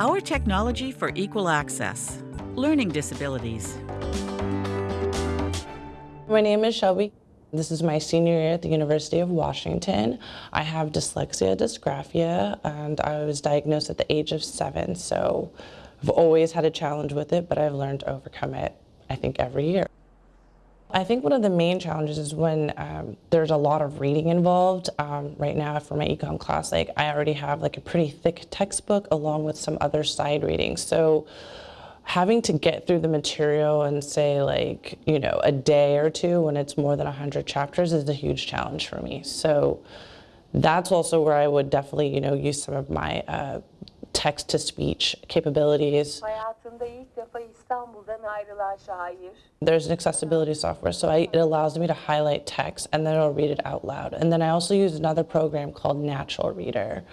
Our technology for equal access. Learning disabilities. My name is Shelby. This is my senior year at the University of Washington. I have dyslexia dysgraphia and I was diagnosed at the age of seven, so I've always had a challenge with it, but I've learned to overcome it, I think, every year. I think one of the main challenges is when um, there's a lot of reading involved. Um, right now for my econ class, like I already have like a pretty thick textbook along with some other side readings. So having to get through the material and say like, you know, a day or two when it's more than 100 chapters is a huge challenge for me. So that's also where I would definitely, you know, use some of my uh, text-to-speech capabilities. There's an accessibility software, so I, it allows me to highlight text and then it'll read it out loud. And then I also use another program called Natural Reader.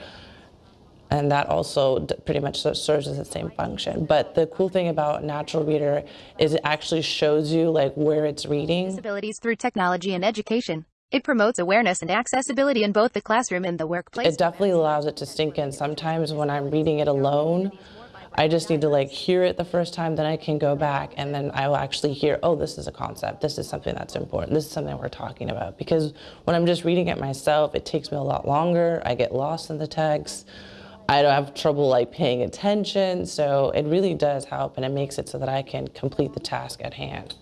And that also pretty much serves as the same function. But the cool thing about Natural Reader is it actually shows you like where it's reading. Disabilities through technology and education. It promotes awareness and accessibility in both the classroom and the workplace. It definitely allows it to sink in. Sometimes when I'm reading it alone, I just need to like hear it the first time, then I can go back and then I will actually hear, oh, this is a concept. This is something that's important. This is something we're talking about. Because when I'm just reading it myself, it takes me a lot longer. I get lost in the text. I don't have trouble like paying attention. So it really does help and it makes it so that I can complete the task at hand.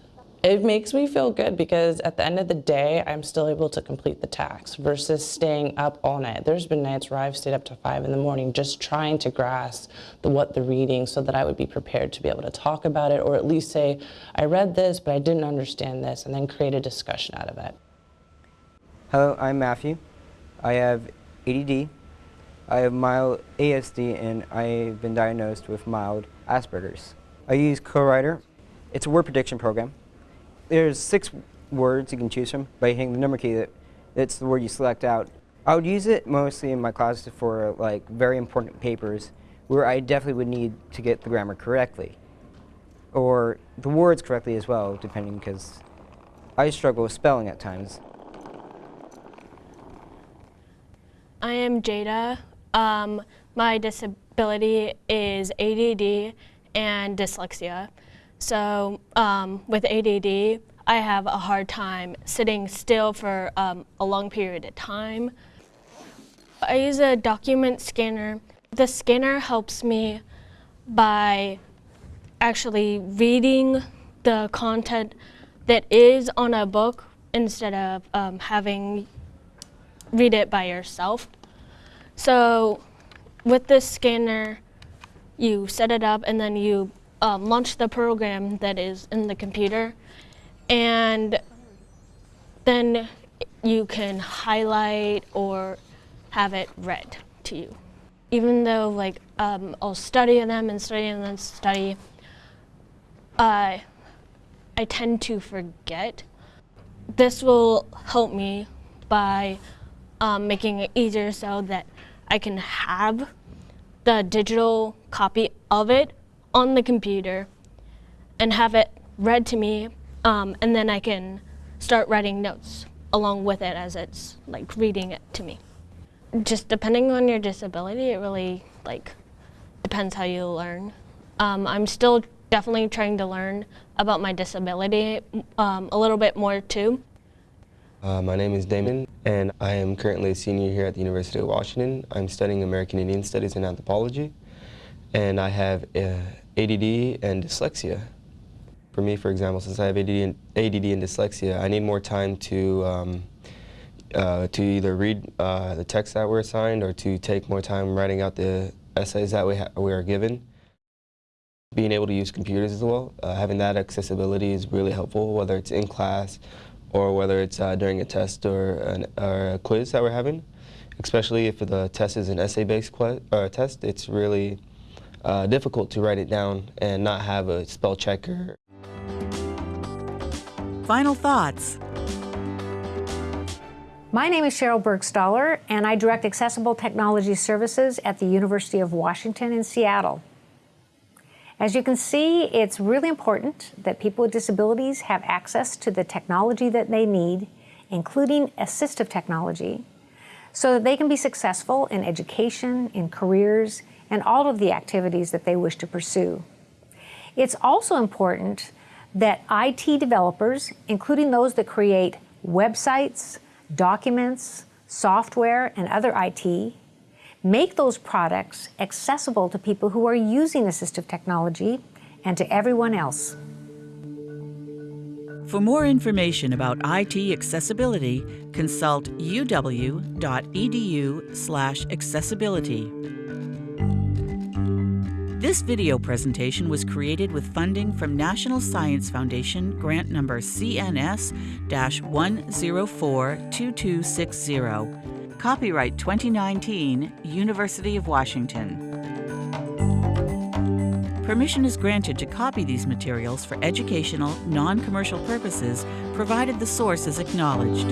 It makes me feel good because at the end of the day, I'm still able to complete the task versus staying up all night. There's been nights where I've stayed up to five in the morning just trying to grasp the, what the reading so that I would be prepared to be able to talk about it or at least say, I read this, but I didn't understand this, and then create a discussion out of it. Hello, I'm Matthew. I have ADD. I have mild ASD and I've been diagnosed with mild Asperger's. I use CoWriter. It's a word prediction program there's six words you can choose from by hitting the number key. That it's the word you select out. I would use it mostly in my classes for like very important papers where I definitely would need to get the grammar correctly or the words correctly as well, depending because I struggle with spelling at times. I am Jada. Um, my disability is ADD and dyslexia. So um, with ADD, I have a hard time sitting still for um, a long period of time. I use a document scanner. The scanner helps me by actually reading the content that is on a book instead of um, having read it by yourself. So with this scanner, you set it up and then you um, launch the program that is in the computer and then you can highlight or have it read to you. Even though like um, I'll study them and study and then study, uh, I tend to forget. This will help me by um, making it easier so that I can have the digital copy of it on the computer and have it read to me, um, and then I can start writing notes along with it as it's like reading it to me. Just depending on your disability, it really like depends how you learn. Um, I'm still definitely trying to learn about my disability um, a little bit more too. Uh, my name is Damon, and I am currently a senior here at the University of Washington. I'm studying American Indian Studies and Anthropology, and I have uh, ADD and dyslexia. For me, for example, since I have ADD and, ADD and dyslexia, I need more time to um, uh, to either read uh, the text that we're assigned or to take more time writing out the essays that we, we are given. Being able to use computers as well, uh, having that accessibility is really helpful, whether it's in class or whether it's uh, during a test or, an, or, a quiz that we're having. Especially if the test is an essay-based test, it's really uh, difficult to write it down and not have a spell checker. Final thoughts. My name is Sheryl Burgstahler, and I direct Accessible Technology Services at the University of Washington in Seattle. As you can see, it's really important that people with disabilities have access to the technology that they need, including assistive technology, so that they can be successful in education, in careers, and all of the activities that they wish to pursue. It's also important that IT developers, including those that create websites, documents, software, and other IT, make those products accessible to people who are using assistive technology and to everyone else. For more information about IT accessibility, consult uw.edu/accessibility. This video presentation was created with funding from National Science Foundation grant number CNS-1042260. Copyright 2019, University of Washington. Permission is granted to copy these materials for educational, non-commercial purposes, provided the source is acknowledged.